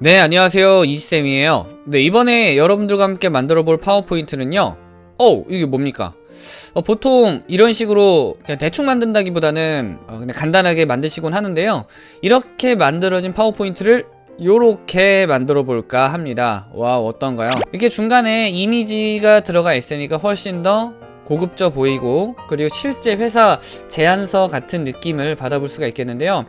네 안녕하세요. 이지쌤이에요. 네 이번에 여러분들과 함께 만들어 볼 파워포인트는요. 어 이게 뭡니까? 어, 보통 이런 식으로 그냥 대충 만든다기보다는 어, 그냥 간단하게 만드시곤 하는데요. 이렇게 만들어진 파워포인트를 요렇게 만들어 볼까 합니다. 와 어떤가요? 이렇게 중간에 이미지가 들어가 있으니까 훨씬 더 고급져 보이고 그리고 실제 회사 제안서 같은 느낌을 받아볼 수가 있겠는데요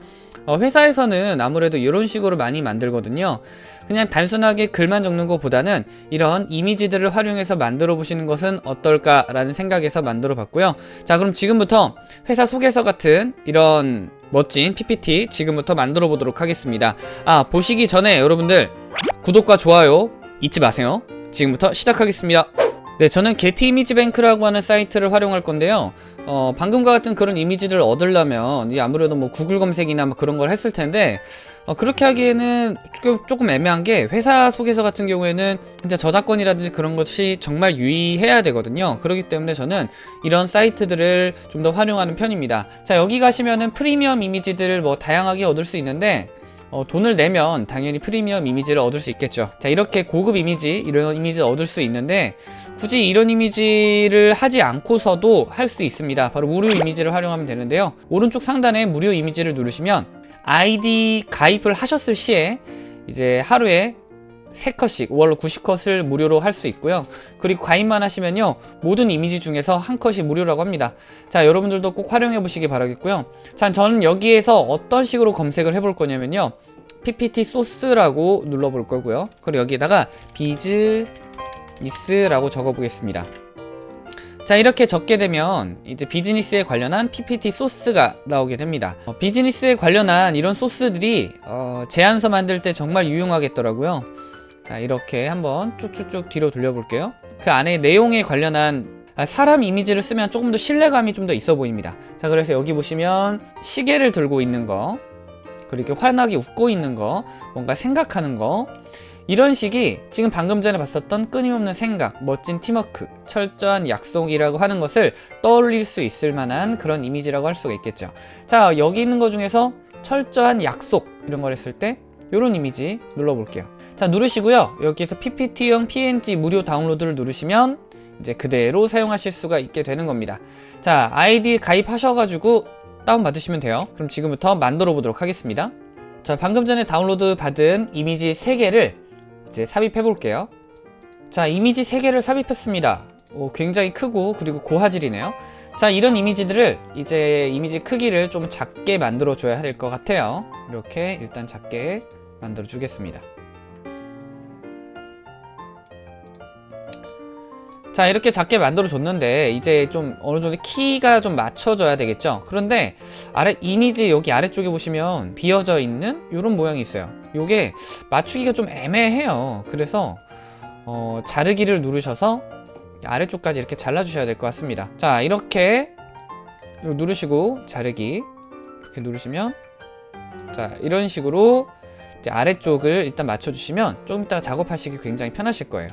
어, 회사에서는 아무래도 이런 식으로 많이 만들거든요. 그냥 단순하게 글만 적는 것보다는 이런 이미지들을 활용해서 만들어 보시는 것은 어떨까 라는 생각에서 만들어 봤고요. 자 그럼 지금부터 회사 소개서 같은 이런 멋진 PPT 지금부터 만들어 보도록 하겠습니다. 아 보시기 전에 여러분들 구독과 좋아요 잊지 마세요. 지금부터 시작하겠습니다 네 저는 게티 이미지 뱅크라고 하는 사이트를 활용할 건데요. 어, 방금과 같은 그런 이미지를 얻으려면 이 아무래도 뭐 구글 검색이나 뭐 그런 걸 했을 텐데 어, 그렇게 하기에는 조금 애매한 게 회사 소개서 같은 경우에는 진짜 저작권이라든지 그런 것이 정말 유의해야 되거든요. 그렇기 때문에 저는 이런 사이트들을 좀 더 활용하는 편입니다. 자 여기 가시면은 프리미엄 이미지들을 뭐 다양하게 얻을 수 있는데 어, 돈을 내면 당연히 프리미엄 이미지를 얻을 수 있겠죠. 자 이렇게 고급 이미지 이런 이미지를 얻을 수 있는데 굳이 이런 이미지를 하지 않고서도 할 수 있습니다. 바로 무료 이미지를 활용하면 되는데요. 오른쪽 상단에 무료 이미지를 누르시면 아이디 가입을 하셨을 시에 이제 하루에 3컷씩 월로 90컷을 무료로 할 수 있고요. 그리고 가입만 하시면요 모든 이미지 중에서 한 컷이 무료라고 합니다. 자 여러분들도 꼭 활용해 보시기 바라겠고요. 자 저는 여기에서 어떤 식으로 검색을 해볼 거냐면요 ppt 소스라고 눌러 볼 거고요. 그리고 여기에다가 비즈니스라고 적어 보겠습니다. 자 이렇게 적게 되면 이제 비즈니스에 관련한 PPT 소스가 나오게 됩니다. 어, 비즈니스에 관련한 이런 소스들이 어, 제안서 만들 때 정말 유용하겠더라고요 자 이렇게 한번 쭉쭉쭉 뒤로 돌려볼게요. 그 안에 내용에 관련한 아, 사람 이미지를 쓰면 조금 더 신뢰감이 좀 더 있어 보입니다. 자 그래서 여기 보시면 시계를 들고 있는 거 그리고 환하게 웃고 있는 거 뭔가 생각하는 거. 이런 식이 지금 방금 전에 봤었던 끊임없는 생각, 멋진 팀워크, 철저한 약속이라고 하는 것을 떠올릴 수 있을 만한 그런 이미지라고 할 수가 있겠죠. 자 여기 있는 것 중에서 철저한 약속 이런 걸 했을 때 이런 이미지 눌러볼게요 자 누르시고요. 여기에서 ppt형 png 무료 다운로드를 누르시면 이제 그대로 사용하실 수가 있게 되는 겁니다. 자 아이디 가입하셔가지고 다운받으시면 돼요. 그럼 지금부터 만들어 보도록 하겠습니다. 자 방금 전에 다운로드 받은 이미지 3개를 이제 삽입해 볼게요. 자 이미지 3개를 삽입했습니다. 오, 굉장히 크고 그리고 고화질이네요. 자 이런 이미지들을 이제 이미지 크기를 좀 작게 만들어 줘야 될 것 같아요. 이렇게 일단 작게 만들어 주겠습니다 자 이렇게 작게 만들어 줬는데 이제 좀 어느 정도 키가 좀 맞춰져야 되겠죠? 그런데 아래 이미지 여기 아래쪽에 보시면 비어져 있는 이런 모양이 있어요. 요게 맞추기가 좀 애매해요. 그래서 어, 자르기를 누르셔서 아래쪽까지 이렇게 잘라 주셔야 될 것 같습니다. 자 이렇게 누르시고 자르기 이렇게 누르시면 자 이런 식으로 아래쪽을 일단 맞춰 주시면 좀 이따가 작업하시기 굉장히 편하실 거예요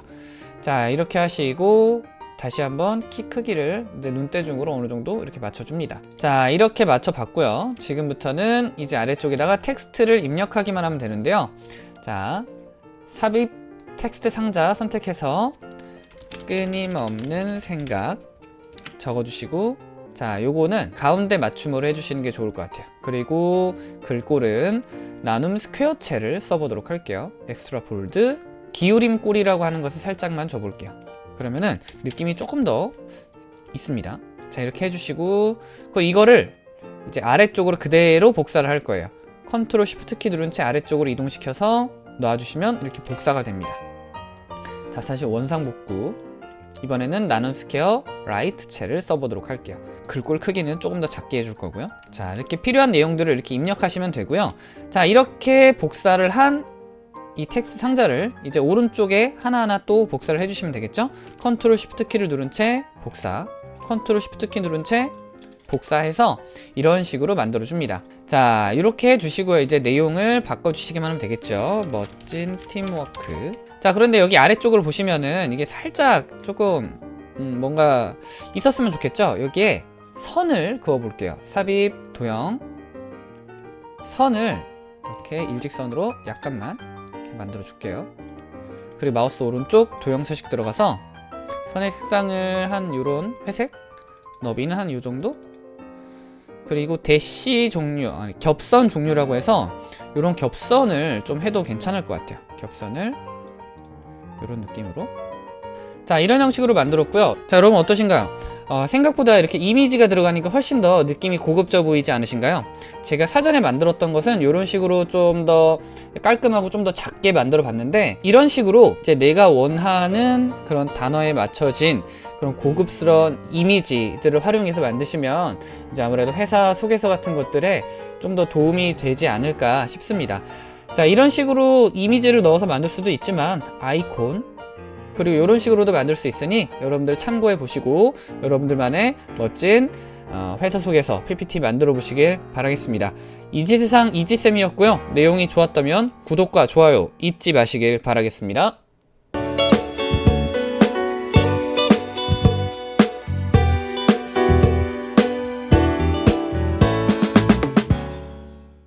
자 이렇게 하시고 다시 한번 키 크기를 눈대중으로 어느 정도 이렇게 맞춰줍니다. 자 이렇게 맞춰 봤고요. 지금부터는 이제 아래쪽에다가 텍스트를 입력하기만 하면 되는데요. 자 삽입 텍스트 상자 선택해서 끊임없는 생각 적어주시고 자 요거는 가운데 맞춤으로 해주시는 게 좋을 것 같아요. 그리고 글꼴은 나눔 스퀘어체를 써보도록 할게요. Extra Bold 기울임 꼴이라고 하는 것을 살짝만 줘볼게요. 그러면은 느낌이 조금 더 있습니다. 자 이렇게 해주시고 그 이거를 이제 아래쪽으로 그대로 복사를 할 거예요. Control Shift 키 누른 채 아래쪽으로 이동시켜서 놔주시면 이렇게 복사가 됩니다. 자 사실 원상 복구. 이번에는 나눔 스퀘어 Light체를 써보도록 할게요. 글꼴 크기는 조금 더 작게 해줄 거고요. 자 이렇게 필요한 내용들을 이렇게 입력하시면 되고요. 자 이렇게 복사를 한 이 텍스트 상자를 이제 오른쪽에 하나하나 또 복사를 해주시면 되겠죠? Control Shift 키를 누른 채 복사 Control Shift 키 누른 채 복사해서 이런 식으로 만들어 줍니다. 자 이렇게 해주시고요. 이제 내용을 바꿔주시기만 하면 되겠죠? 멋진 팀워크. 자 그런데 여기 아래쪽을 보시면은 이게 살짝 조금 음, 뭔가 있었으면 좋겠죠? 여기에 선을 그어 볼게요. 삽입 도형. 선을 이렇게 일직선으로 약간만 만들어 줄게요. 그리고 마우스 오른쪽 도형 서식 들어가서 선의 색상을 한 요런 회색 너비는 한 요 정도? 그리고 대시 종류 아니 겹선 종류라고 해서 요런 겹선을 좀 해도 괜찮을 것 같아요. 겹선을 요런 느낌으로. 자 이런 형식으로 만들었고요. 자 여러분 어떠신가요? 어, 생각보다 이렇게 이미지가 들어가니까 훨씬 더 느낌이 고급져 보이지 않으신가요? 제가 사전에 만들었던 것은 이런 식으로 좀 더 깔끔하고 좀 더 작게 만들어 봤는데 이런 식으로 이제 내가 원하는 그런 단어에 맞춰진 그런 고급스러운 이미지들을 활용해서 만드시면 이제 아무래도 회사 소개서 같은 것들에 좀 더 도움이 되지 않을까 싶습니다 자 이런 식으로 이미지를 넣어서 만들 수도 있지만 아이콘 그리고 이런 식으로도 만들 수 있으니 여러분들 참고해 보시고 여러분들만의 멋진 어, 회사 속에서 PPT 만들어 보시길 바라겠습니다. 이지세상 이지쌤이었고요. 내용이 좋았다면 구독과 좋아요 잊지 마시길 바라겠습니다.